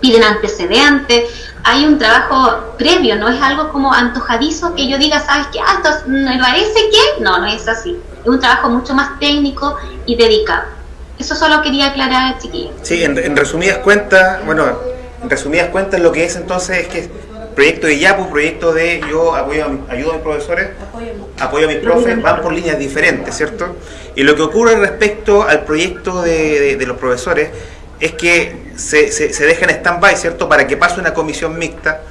piden antecedentes, hay un trabajo previo, no es algo como antojadizo que yo diga, ¿sabes qué? Ah, esto me parece que no, no es así. Es un trabajo mucho más técnico y dedicado. Eso solo quería aclarar, chiquillos. Sí, en, resumidas cuentas, bueno, en resumidas cuentas lo que es entonces es que proyecto de YAPU, proyecto de yo apoyo a, ayudo a mis profesores, apoyo a mis profes, van por líneas diferentes, ¿cierto? Y lo que ocurre respecto al proyecto de, de los profesores es que se, se, deja en stand-by, ¿cierto?, para que pase una comisión mixta,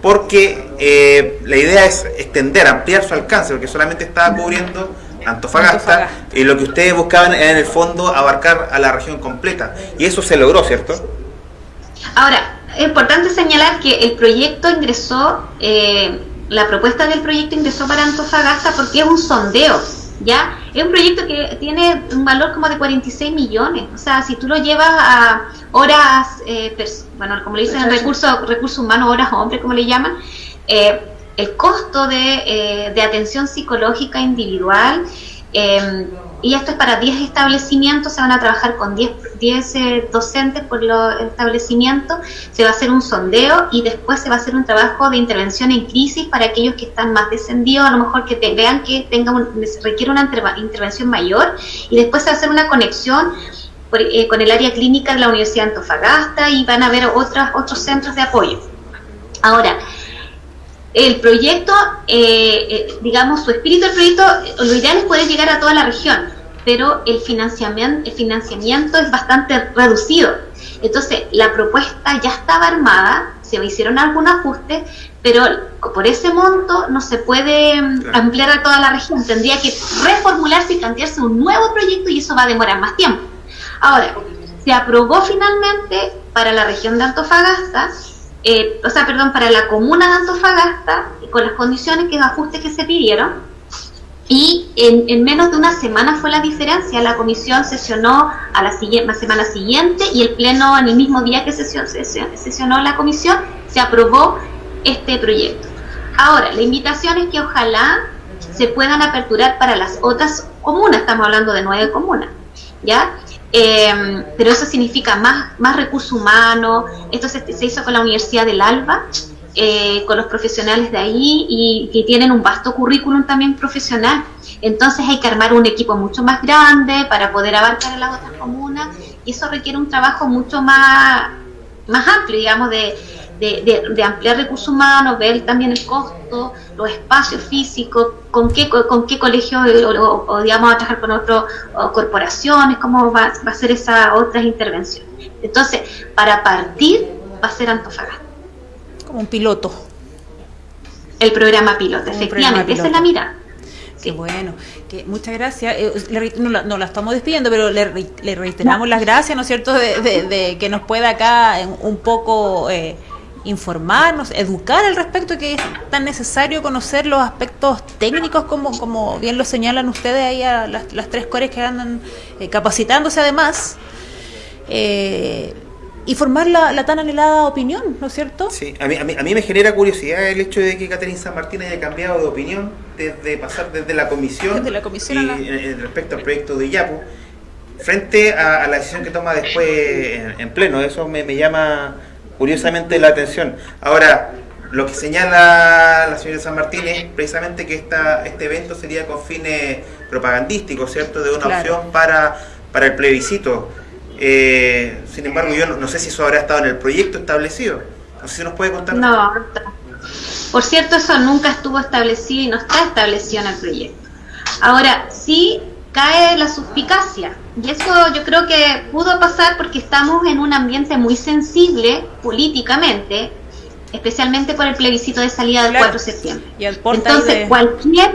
porque eh, la idea es extender, ampliar su alcance, porque solamente estaba cubriendo Antofagasta, y lo que ustedes buscaban era en el fondo abarcar a la región completa, y eso se logró, ¿cierto? Ahora, es importante señalar que el proyecto ingresó, eh, la propuesta del proyecto ingresó para Antofagasta porque es un sondeo ¿ya? Es un proyecto que tiene un valor como de 46 millones, o sea, si tú lo llevas a horas, eh, bueno, como le dicen, recursos recursos humanos, horas hombre, como le llaman, eh, el costo de, eh, de, atención psicológica individual eh, y esto es para 10 establecimientos, se van a trabajar con 10, 10 eh, docentes por los establecimientos, se va a hacer un sondeo y después se va a hacer un trabajo de intervención en crisis para aquellos que están más descendidos, a lo mejor que vean que tenga requiere una intervención mayor y después se va a hacer una conexión eh, con el área clínica de la Universidad de Antofagasta y van a haber otras, otros centros de apoyo. Ahora, el proyecto, eh, eh, digamos, su espíritu del proyecto, lo ideal es poder llegar a toda la región, pero el financiamiento, el financiamiento es bastante reducido. Entonces, la propuesta ya estaba armada, se hicieron algunos ajustes, pero por ese monto no se puede mm, ampliar a toda la región. Tendría que reformularse y plantearse un nuevo proyecto y eso va a demorar más tiempo. Ahora, se aprobó finalmente para la región de Antofagasta eh, o sea, perdón, para la comuna de Antofagasta, con las condiciones que ajustes que se pidieron, y en, menos de una semana fue la diferencia. La comisión sesionó a la, siguiente, semana siguiente y el pleno, en el mismo día que sesionó, sesionó la comisión, se aprobó este proyecto. Ahora, la invitación es que ojalá se puedan aperturar para las otras comunas, estamos hablando de nueve comunas, ¿ya? Eh, pero eso significa más, más recursos humanos. Esto se, hizo con la Universidad del Alba, eh, con los profesionales de ahí y que tienen un vasto currículum también profesional. Entonces hay que armar un equipo mucho más grande para poder abarcar a las otras comunas y eso requiere un trabajo mucho más, más amplio, digamos, de, de, ampliar recursos humanos, ver también el costo, los espacios físicos, con qué, con qué colegio o, digamos a trabajar con otras corporaciones, cómo va, a ser esas otras intervenciones. Entonces, para partir va a ser Antofagasta. Como un piloto. El programa piloto, efectivamente, esa es la mira. Qué bueno, que muchas gracias. Eh, no, la, estamos despidiendo, pero le, reiteramos las gracias, ¿no es cierto?, de, que nos pueda acá un poco eh, informarnos, educar al respecto, que es tan necesario conocer los aspectos técnicos como, como bien lo señalan ustedes ahí a las, las tres cores que andan eh, capacitándose además. Eh, y formar la, tan anhelada opinión, ¿no es cierto? Sí, a mí, a, mí, me genera curiosidad el hecho de que Catherine San Martín haya cambiado de opinión desde pasar desde la comisión, desde la comisión y, respecto al proyecto de IAPU, frente a, la decisión que toma después en, pleno. Eso me, me llama curiosamente la atención. Ahora, lo que señala la señora San Martín es precisamente que esta, este evento sería con fines propagandísticos, ¿cierto? De una opción para, para el plebiscito. Eh, sin embargo, yo no, no sé si eso habrá estado en el proyecto establecido. No sé si nos puede contar. No, por cierto, eso nunca estuvo establecido y no está establecido en el proyecto. Ahora, sí cae la suspicacia. Y eso yo creo que pudo pasar porque estamos en un ambiente muy sensible políticamente, especialmente por el plebiscito de salida del Claro. 4 de septiembre. Y el portal Entonces, de- cualquier,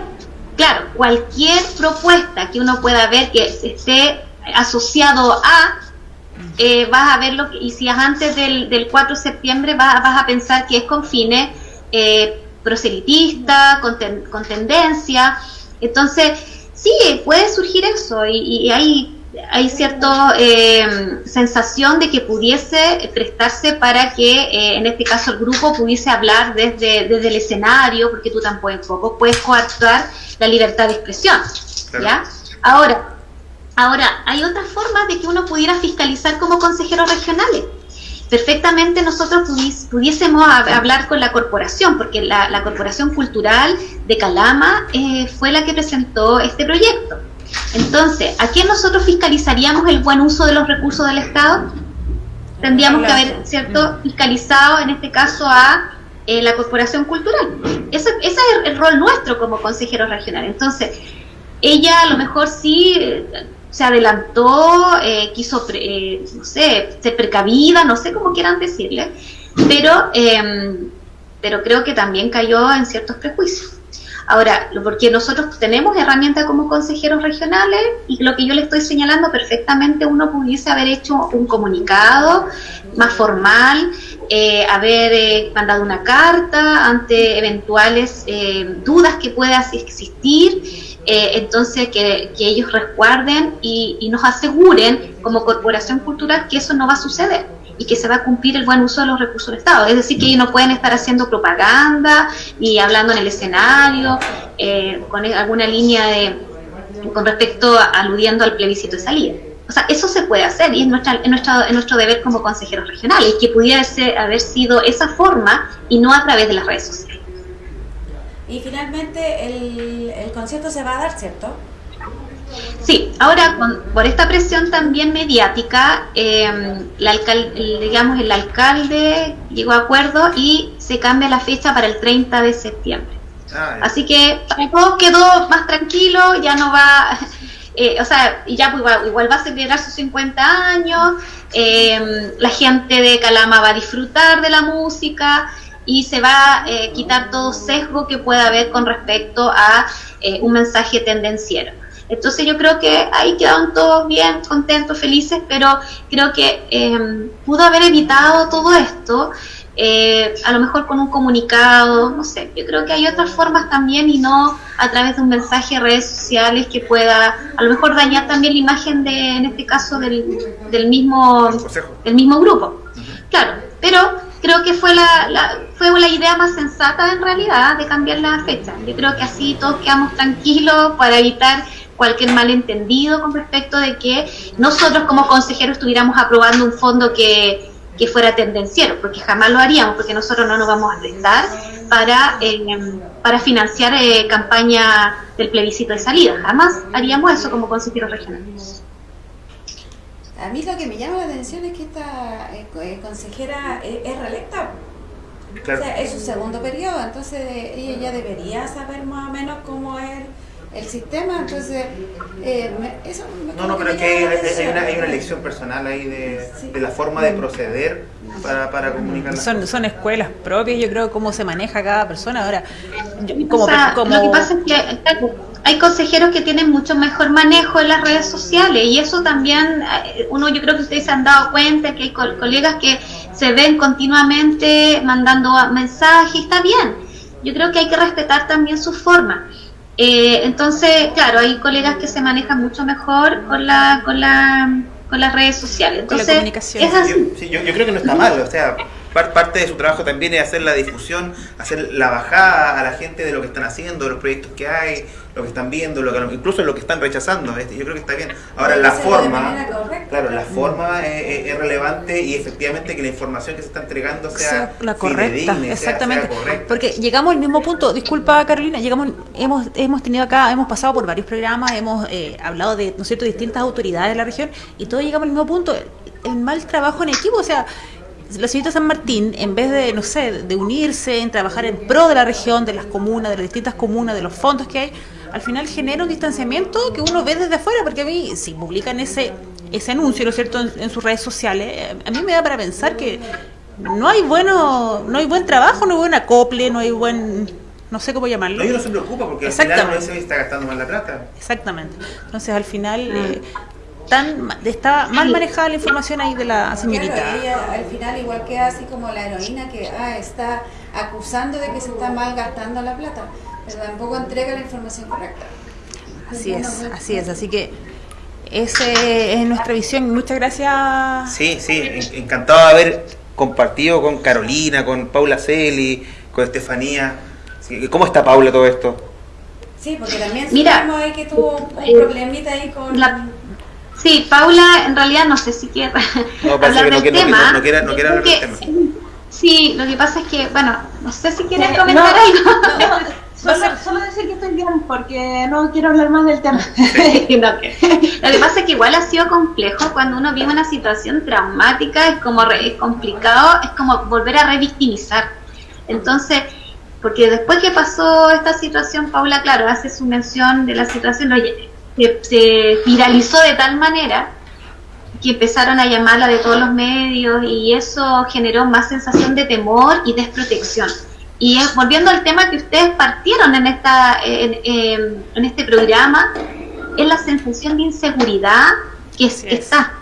claro, cualquier propuesta que uno pueda ver que esté asociado a, eh, vas a verlo, y si es antes del, del 4 de septiembre, vas, vas a pensar que es con fines eh, proselitistas, con, ten- con tendencia. Entonces, sí, puede surgir eso, y, y hay hay cierta sensación de que pudiese prestarse para que, eh, en este caso, el grupo pudiese hablar desde, desde el escenario, porque tú tampoco puedes coartar la libertad de expresión. Claro. ¿ya? Ahora, ahora, hay otras formas de que uno pudiera fiscalizar como consejeros regionales. Perfectamente nosotros pudiésemos hab- hablar con la corporación, porque la, la Corporación Cultural de Calama eh, fue la que presentó este proyecto. Entonces, ¿a quién nosotros fiscalizaríamos el buen uso de los recursos del Estado? Tendríamos que haber, ¿cierto?, fiscalizado en este caso a eh, la Corporación Cultural. Ese, ese es el, el rol nuestro como consejeros regionales. Entonces, ella a lo mejor sí eh, se adelantó, eh, quiso, eh, no sé, ser precavida, no sé cómo quieran decirle, pero, eh, pero creo que también cayó en ciertos prejuicios. Ahora, porque nosotros tenemos herramientas como consejeros regionales y lo que yo le estoy señalando perfectamente uno pudiese haber hecho un comunicado más formal, eh, haber eh, mandado una carta ante eventuales eh, dudas que puedan existir, eh, entonces que, que ellos resguarden y, y nos aseguren como corporación cultural que eso no va a suceder y que se va a cumplir el buen uso de los recursos del Estado. Es decir, que ellos no pueden estar haciendo propaganda ni hablando en el escenario eh, con alguna línea de con respecto aludiendo al plebiscito de salida. O sea, eso se puede hacer y es, nuestra, es, nuestro, es nuestro deber como consejeros regionales, que pudiera haber sido esa forma y no a través de las redes sociales. Y finalmente el, el concierto se va a dar, ¿cierto? Sí, ahora con, por esta presión también mediática, eh, la alcal- el- digamos el alcalde llegó a acuerdo y se cambia la fecha para el 30 de septiembre. Ah, Así que para todos quedó más tranquilo, ya no va, eh, o sea, y ya pues, igual, igual va a celebrar sus 50 años, eh, la gente de Calama va a disfrutar de la música y se va a eh, quitar todo sesgo que pueda haber con respecto a eh, un mensaje tendenciero. Entonces yo creo que ahí quedaron todos bien, contentos, felices, pero creo que eh, pudo haber evitado todo esto, eh, a lo mejor con un comunicado, no sé, yo creo que hay otras formas también y no a través de un mensaje en redes sociales que pueda a lo mejor dañar también la imagen de, en este caso, del, del mismo del mismo grupo. Claro, pero creo que fue la, la- fue la idea más sensata en realidad de cambiar la fecha. Yo creo que así todos quedamos tranquilos para evitar cualquier malentendido con respecto de que nosotros como consejeros estuviéramos aprobando un fondo que, que fuera tendenciero, porque jamás lo haríamos, porque nosotros no nos vamos a prestar para, eh, para financiar eh, campaña del plebiscito de salida. Jamás haríamos eso como consejeros regionales. A mí lo que me llama la atención es que esta eh, eh, consejera eh, es reelecta. Claro. O sea, es su segundo periodo, entonces ella ya debería saber más o menos cómo es el sistema, entonces eh, me- eso me No, no, pero es que hay, una, hay una elección personal ahí de, Sí. de la forma de proceder para, para comunicar las Son, cosas. son escuelas propias, yo creo, cómo se maneja cada persona. Ahora, yo- O como, sea, como Lo que pasa es que hay consejeros que tienen mucho mejor manejo en las redes sociales y eso también, eh, uno yo creo que ustedes se han dado cuenta que hay co- colegas que se ven continuamente mandando mensajes, está bien. Yo creo que hay que respetar también su forma. Eh, entonces, claro, hay colegas que se manejan mucho mejor con la con la con las redes sociales. Con la Entonces, comunicación. es así. Yo, sí, yo, yo creo que no está mal, o sea, parte de su trabajo también es hacer la difusión, hacer la bajada a la gente de lo que están haciendo, de los proyectos que hay, lo que están viendo, lo que, incluso lo que están rechazando. Este, yo creo que está bien. Ahora la forma, claro, la forma es, relevante y efectivamente que la información que se está entregando sea, la correcta, exactamente. Porque llegamos al mismo punto. Disculpa Carolina, llegamos, hemos, hemos tenido acá, hemos pasado por varios programas, hemos eh, hablado de, ¿no es cierto?, distintas autoridades de la región y todos llegamos al mismo punto. El mal trabajo en equipo, o sea la señorita San Martín, en vez de, no sé, de unirse, en trabajar en pro de la región, de las comunas, de las distintas comunas, de los fondos que hay, al final genera un distanciamiento que uno ve desde afuera, porque a mí, si publican ese, ese anuncio, ¿no es cierto?, en, sus redes sociales, a mí me da para pensar que no hay bueno, no hay buen trabajo, no hay buen acople, no hay buen no sé cómo llamarlo. No, no se preocupa porque al final no se está gastando mal la plata. Exactamente. Entonces al final eh, tan está mal manejada la información ahí de la señorita. al final igual queda así como la heroína que ah, está acusando de que se está mal gastando la plata, pero tampoco entrega la información correcta. Así es, así es, así que esa es nuestra visión. Muchas gracias. Sí, sí, encantado de haber compartido con Carolina, con Paula Celi, con Estefanía. ¿Cómo está Paula todo esto? Sí, porque también Mira, ahí que tuvo un eh, problemita ahí con... La Sí, Paula, en realidad no sé si quiere hablar del tema. No, quiere, hablar del tema. Sí, lo que pasa es que, bueno, no sé si quieres comentar algo. solo, decir que estoy bien, porque no quiero hablar más del tema. Lo que pasa es que igual ha sido complejo cuando uno vive una situación traumática, es como es complicado, es como volver a revictimizar. Entonces, porque después que pasó esta situación, Paula, claro, hace su mención de la situación, oye, se, viralizó de tal manera que empezaron a llamarla de todos los medios y eso generó más sensación de temor y desprotección. Y volviendo al tema que ustedes partieron en, esta, en, este programa, es la sensación de inseguridad que, está.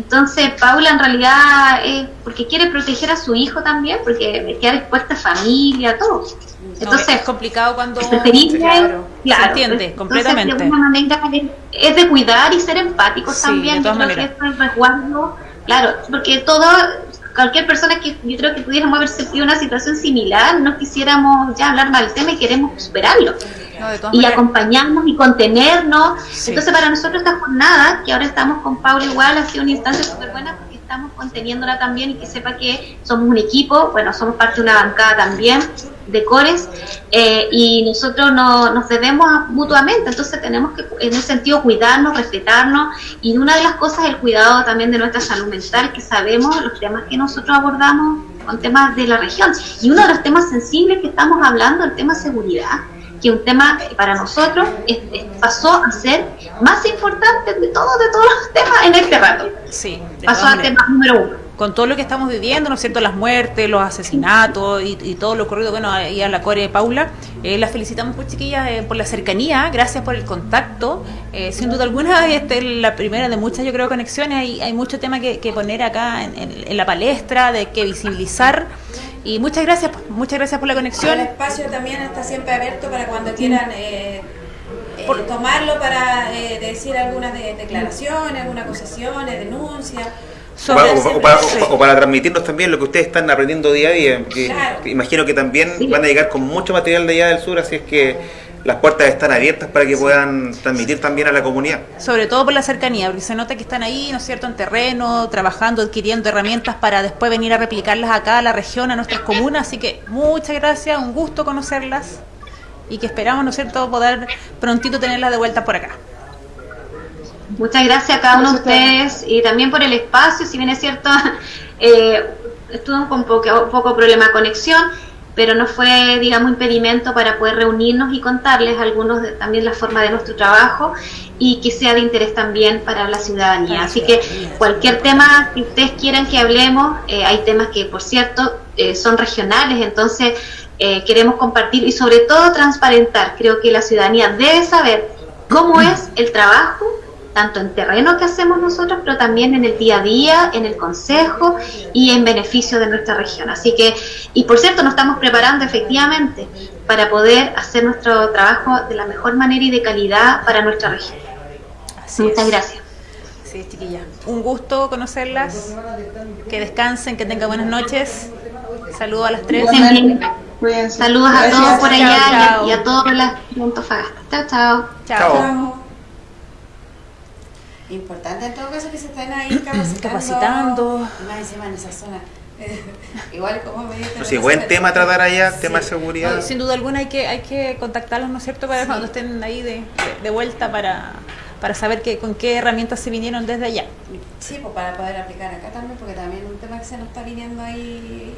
Entonces, Paula en realidad es porque quiere proteger a su hijo también, porque queda expuesta a familia, todo. Entonces, es complicado cuando se claro, entiende completamente. de manera es de cuidar y ser empáticos también. Yo creo que es resguardo, claro, porque todo, cualquier persona que yo creo que pudiéramos haber sentido una situación similar, no quisiéramos ya hablar mal del tema y queremos superarlo. Y acompañarnos y contenernos. Entonces, para nosotros esta jornada, que ahora estamos con Paula igual, ha sido una instancia súper buena estamos conteniéndola también y que sepa que somos un equipo, bueno, somos parte de una bancada también de cores eh, y nosotros no, nos debemos mutuamente, entonces tenemos que en ese sentido cuidarnos, respetarnos y una de las cosas es el cuidado también de nuestra salud mental, que sabemos los temas que nosotros abordamos con temas de la región. Y uno de los temas sensibles que estamos hablando, el tema seguridad que un tema para nosotros pasó a ser más importante de todos de todos los temas en este rato. Sí, pasó a tema número uno. Con todo lo que estamos viviendo, ¿no es cierto? Las muertes, los asesinatos y, todo lo ocurrido, bueno, ahí a la core de Paula, eh, las felicitamos, pues chiquillas, eh, por la cercanía, gracias por el contacto. Eh, sin duda alguna, esta es la primera de muchas, yo creo, conexiones. Hay, hay mucho tema que, poner acá en, en la palestra, de que visibilizar. Y muchas gracias, muchas gracias por la conexión. El espacio también está siempre abierto para cuando quieran eh, eh, tomarlo para eh, decir algunas declaraciones, algunas acusaciones, denuncias. O para, transmitirnos también lo que ustedes están aprendiendo día a día. Imagino que también van a llegar con mucho material de allá del sur, así es que las puertas están abiertas para que puedan transmitir también a la comunidad. Sobre todo por la cercanía, porque se nota que están ahí, ¿no es cierto?, en terreno, trabajando, adquiriendo herramientas para después venir a replicarlas acá a la región, a nuestras comunas. Así que muchas gracias, un gusto conocerlas y que esperamos, ¿no es cierto?, poder prontito tenerlas de vuelta por acá. Muchas gracias a cada uno de ustedes y también por el espacio, si bien es cierto, eh, estuvo con poco, poco problema de conexión pero no fue, digamos, impedimento para poder reunirnos y contarles algunos de, también la forma de nuestro trabajo y que sea de interés también para la ciudadanía. Así que cualquier tema que ustedes quieran que hablemos, eh, hay temas que, por cierto, eh, son regionales, entonces eh, queremos compartir y sobre todo transparentar. Creo que la ciudadanía debe saber cómo es el trabajo tanto en terreno que hacemos nosotros, pero también en el día a día, en el consejo y en beneficio de nuestra región. Así que, y por cierto, nos estamos preparando efectivamente para poder hacer nuestro trabajo de la mejor manera y de calidad para nuestra región. Muchas gracias. Sí, chiquilla. Un gusto conocerlas. Que descansen, que tengan buenas noches Saludos a las tres. Saludos a Gracias. todos por allá Chao, y a- y a, todos las de Antofagasta. Chao, chao. Chao. Chao. Importante en todo caso que se estén ahí capacitando. Capacitando. Y Más encima en esa zona. Igual como me Pues sí, buen tema a tratar allá, tema de No, seguridad. sin duda alguna hay que, hay que contactarlos, ¿no es cierto?, para cuando estén ahí de, de- vuelta para, para saber que, con qué herramientas se vinieron desde allá. Sí, pues para poder aplicar acá también, porque también es un tema que se nos está viniendo ahí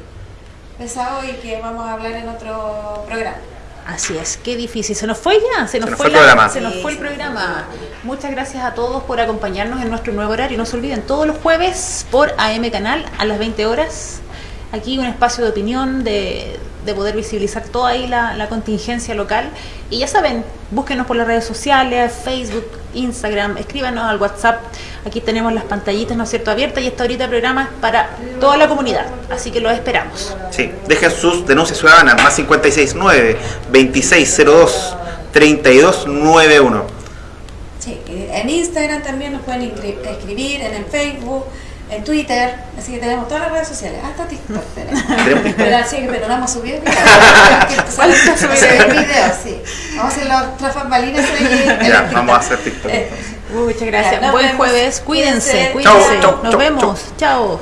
pesado y que vamos a hablar en otro programa. Así es, qué difícil. Se nos fue ya, se nos, nos fue, el la- programa. se nos fue el programa. Muchas gracias a todos por acompañarnos en nuestro nuevo horario. No se olviden, todos los jueves por AM Canal a las 20 horas. Aquí un espacio de opinión, de, de poder visibilizar toda ahí la, la contingencia local. Y ya saben, búsquenos por las redes sociales, Facebook, Instagram, escríbanos al WhatsApp. Aquí tenemos las pantallitas, ¿no es cierto?, abiertas y esta ahorita programa es para toda la comunidad. Así que los esperamos. Sí, dejen sus denuncias ciudadanas, más 569 2602 3291. Sí, y en Instagram también nos pueden escribir, en el Facebook, en Twitter, así que tenemos todas las redes sociales, hasta TikTok tenemos. Pero sí, pero no vamos a subir videos. Subir subir videos, sí. Vamos a hacer bambalinas ahí. Ya, vamos a hacer TikTok. Muchas gracias. Buen vemos. jueves. Cuídense, Cuídense. cuídense. Chau, chau, Nos chau, vemos. Chao.